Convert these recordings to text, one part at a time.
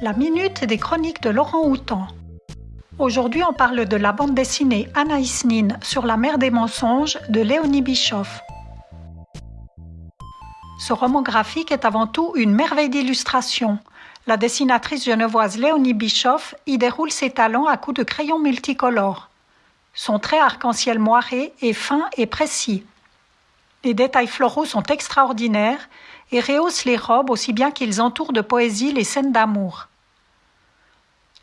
La minute des chroniques de Laurent Houtan. Aujourd'hui, on parle de la bande dessinée Anaïs Nin sur la mer des mensonges de Léonie Bischoff. Ce roman graphique est avant tout une merveille d'illustration. La dessinatrice genevoise Léonie Bischoff y déroule ses talents à coups de crayons multicolores. Son trait arc-en-ciel moiré est fin et précis. Les détails floraux sont extraordinaires et rehaussent les robes aussi bien qu'ils entourent de poésie les scènes d'amour.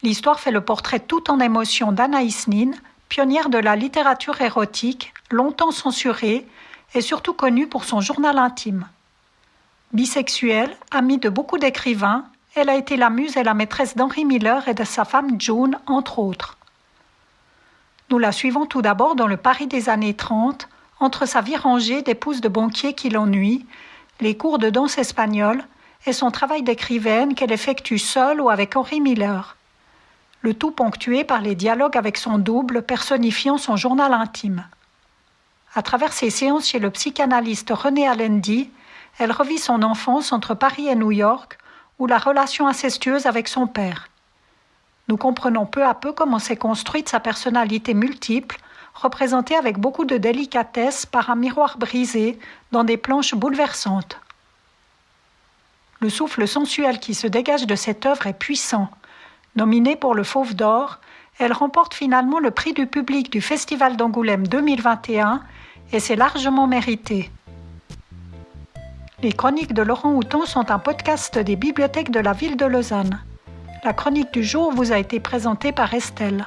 L'histoire fait le portrait tout en émotion d'Anaïs Nin, pionnière de la littérature érotique, longtemps censurée et surtout connue pour son journal intime. Bisexuelle, amie de beaucoup d'écrivains, elle a été la muse et la maîtresse d'Henry Miller et de sa femme June, entre autres. Nous la suivons tout d'abord dans le Paris des années 30, entre sa vie rangée d'épouse de banquier qui l'ennuie, les cours de danse espagnole et son travail d'écrivaine qu'elle effectue seule ou avec Henry Miller. Le tout ponctué par les dialogues avec son double personnifiant son journal intime. À travers ses séances chez le psychanalyste René Allendy, elle revit son enfance entre Paris et New York, ou la relation incestueuse avec son père. Nous comprenons peu à peu comment s'est construite sa personnalité multiple, représentée avec beaucoup de délicatesse par un miroir brisé dans des planches bouleversantes. Le souffle sensuel qui se dégage de cette œuvre est puissant. Nominée pour le Fauve d'Or, elle remporte finalement le prix du public du Festival d'Angoulême 2021 et c'est largement mérité. Les chroniques de Laurent Houton sont un podcast des bibliothèques de la ville de Lausanne. La chronique du jour vous a été présentée par Estelle.